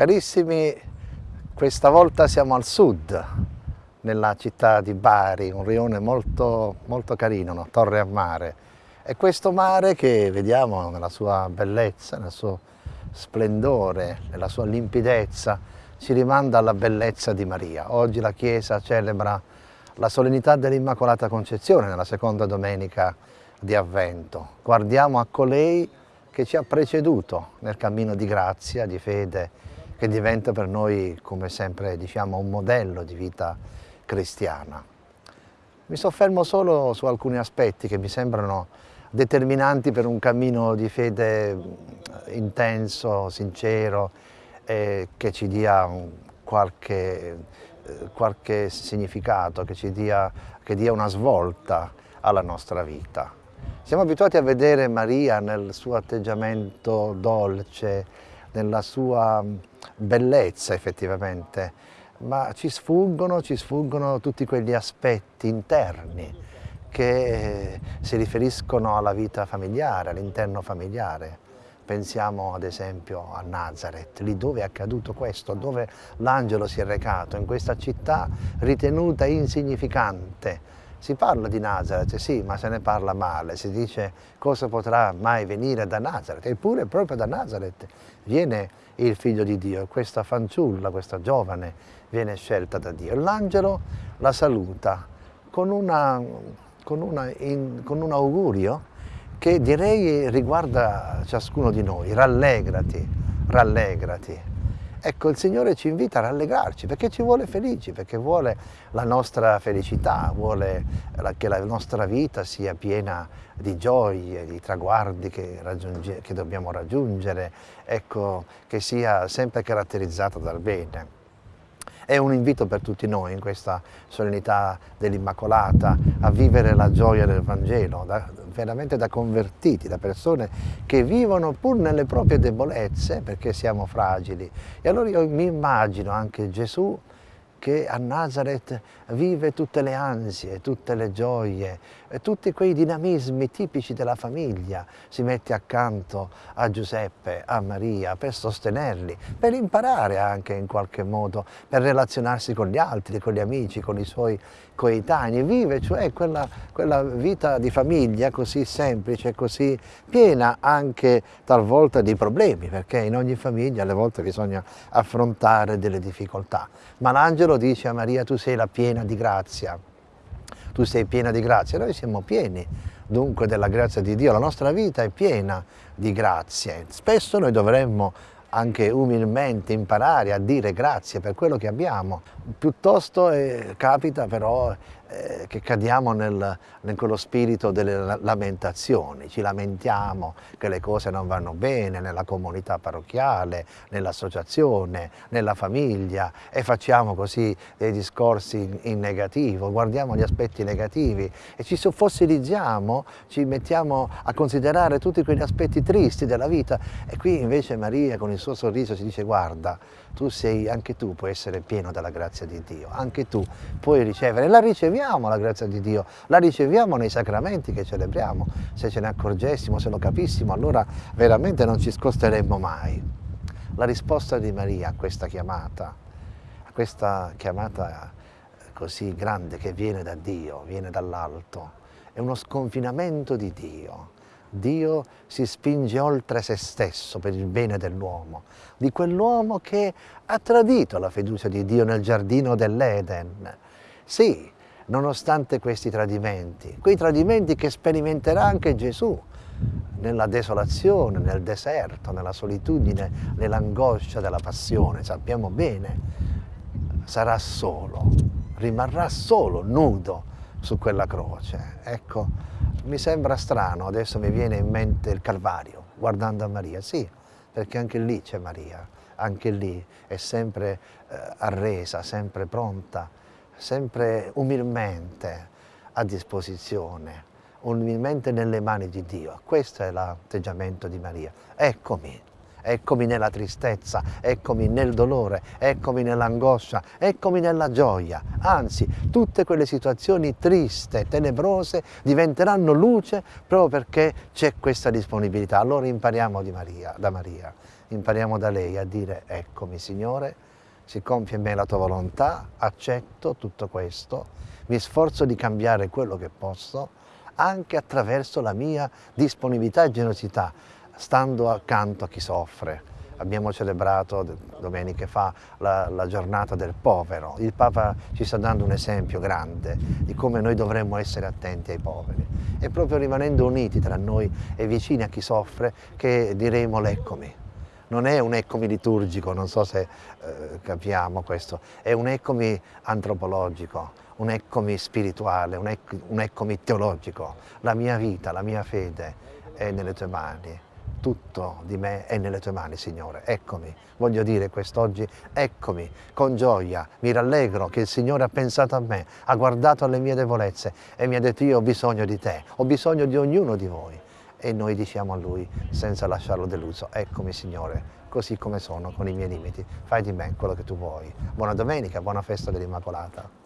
Carissimi, questa volta siamo al sud, nella città di Bari, un rione molto, molto carino, una torre a mare. E questo mare che vediamo nella sua bellezza, nel suo splendore, nella sua limpidezza, ci rimanda alla bellezza di Maria. Oggi la Chiesa celebra la solennità dell'Immacolata Concezione nella seconda domenica di Avvento. Guardiamo a colei che ci ha preceduto nel cammino di grazia, di fede che diventa per noi, come sempre diciamo, un modello di vita cristiana. Mi soffermo solo su alcuni aspetti che mi sembrano determinanti per un cammino di fede intenso, sincero, e che ci dia qualche, qualche significato, che ci dia, che dia una svolta alla nostra vita. Siamo abituati a vedere Maria nel suo atteggiamento dolce, nella sua bellezza effettivamente, ma ci sfuggono, ci sfuggono tutti quegli aspetti interni che si riferiscono alla vita familiare, all'interno familiare. Pensiamo ad esempio a Nazareth, lì dove è accaduto questo, dove l'angelo si è recato, in questa città ritenuta insignificante, si parla di Nazareth, sì, ma se ne parla male, si dice cosa potrà mai venire da Nazareth, eppure proprio da Nazareth viene il figlio di Dio, questa fanciulla, questa giovane viene scelta da Dio. L'angelo la saluta con, una, con, una, in, con un augurio che direi riguarda ciascuno di noi, rallegrati, rallegrati. Ecco, il Signore ci invita a rallegrarci perché ci vuole felici, perché vuole la nostra felicità, vuole che la nostra vita sia piena di gioie, di traguardi che, che dobbiamo raggiungere, ecco, che sia sempre caratterizzata dal bene. È un invito per tutti noi in questa solennità dell'Immacolata a vivere la gioia del Vangelo, da, veramente da convertiti, da persone che vivono pur nelle proprie debolezze perché siamo fragili. E allora io mi immagino anche Gesù che a Nazareth vive tutte le ansie, tutte le gioie, tutti quei dinamismi tipici della famiglia, si mette accanto a Giuseppe, a Maria, per sostenerli, per imparare anche in qualche modo, per relazionarsi con gli altri, con gli amici, con i suoi coetanei, vive cioè quella, quella vita di famiglia così semplice, così piena anche talvolta di problemi, perché in ogni famiglia alle volte bisogna affrontare delle difficoltà. Ma l'angelo dice a Maria tu sei la piena di grazia, tu sei piena di grazia, noi siamo pieni dunque della grazia di Dio, la nostra vita è piena di grazie, spesso noi dovremmo anche umilmente imparare a dire grazie per quello che abbiamo. Piuttosto eh, capita però eh, che cadiamo nel, in quello spirito delle lamentazioni, ci lamentiamo che le cose non vanno bene nella comunità parrocchiale, nell'associazione, nella famiglia e facciamo così dei discorsi in, in, negativo, guardiamo gli aspetti negativi e ci fossilizziamo, ci mettiamo a considerare tutti quegli aspetti tristi della vita. E qui invece Maria con il suo sorriso ci dice guarda, tu sei, anche tu puoi essere pieno della grazia di Dio, anche tu puoi ricevere, la riceviamo la grazia di Dio, la riceviamo nei sacramenti che celebriamo, se ce ne accorgessimo, se lo capissimo, allora veramente non ci scosteremmo mai. La risposta di Maria a questa chiamata, a questa chiamata così grande che viene da Dio, viene dall'alto, è uno sconfinamento di Dio, Dio si spinge oltre se stesso per il bene dell'uomo, di quell'uomo che ha tradito la fiducia di Dio nel giardino dell'Eden. Sì, nonostante questi tradimenti, quei tradimenti che sperimenterà anche Gesù nella desolazione, nel deserto, nella solitudine, nell'angoscia della passione, sappiamo bene, sarà solo, rimarrà solo, nudo su quella croce. Ecco, mi sembra strano, adesso mi viene in mente il Calvario, guardando a Maria, sì, perché anche lì c'è Maria, anche lì è sempre eh, arresa, sempre pronta, sempre umilmente a disposizione, umilmente nelle mani di Dio. Questo è l'atteggiamento di Maria. Eccomi, eccomi nella tristezza, eccomi nel dolore, eccomi nell'angoscia, eccomi nella gioia. Anzi, tutte quelle situazioni triste, tenebrose, diventeranno luce proprio perché c'è questa disponibilità. Allora impariamo Maria, da Maria. impariamo da lei a dire eccomi Signore, si compie in me la tua volontà, accetto tutto questo, mi sforzo di cambiare quello che posso, anche attraverso la mia disponibilità e generosità, stando accanto a chi soffre. Abbiamo celebrato domeniche fa la, la, giornata del povero. Il Papa ci sta dando un esempio grande di come noi dovremmo essere attenti ai poveri. E proprio rimanendo uniti tra noi e vicini a chi soffre che diremo l'eccomi non è un eccomi liturgico, non so se eh, capiamo questo, è un eccomi antropologico, un eccomi spirituale, un, ec un eccomi teologico. La mia vita, la mia fede è nelle tue mani tutto di me è nelle tue mani, Signore. Eccomi, voglio dire quest'oggi, eccomi, con gioia, mi rallegro che il Signore ha pensato a me, ha guardato alle mie debolezze e mi ha detto io ho bisogno di te, ho bisogno di ognuno di voi e noi diciamo a Lui senza lasciarlo deluso, eccomi Signore, così come sono, con i miei limiti, fai di me quello che tu vuoi. Buona domenica, buona festa dell'Immacolata.